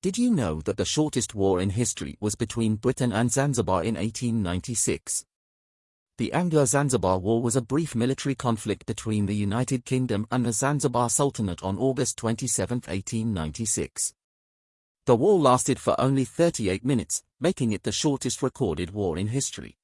Did you know that the shortest war in history was between Britain and Zanzibar in 1896? The Anglo-Zanzibar War was a brief military conflict between the United Kingdom and the Zanzibar Sultanate on August 27, 1896. The war lasted for only 38 minutes, making it the shortest recorded war in history.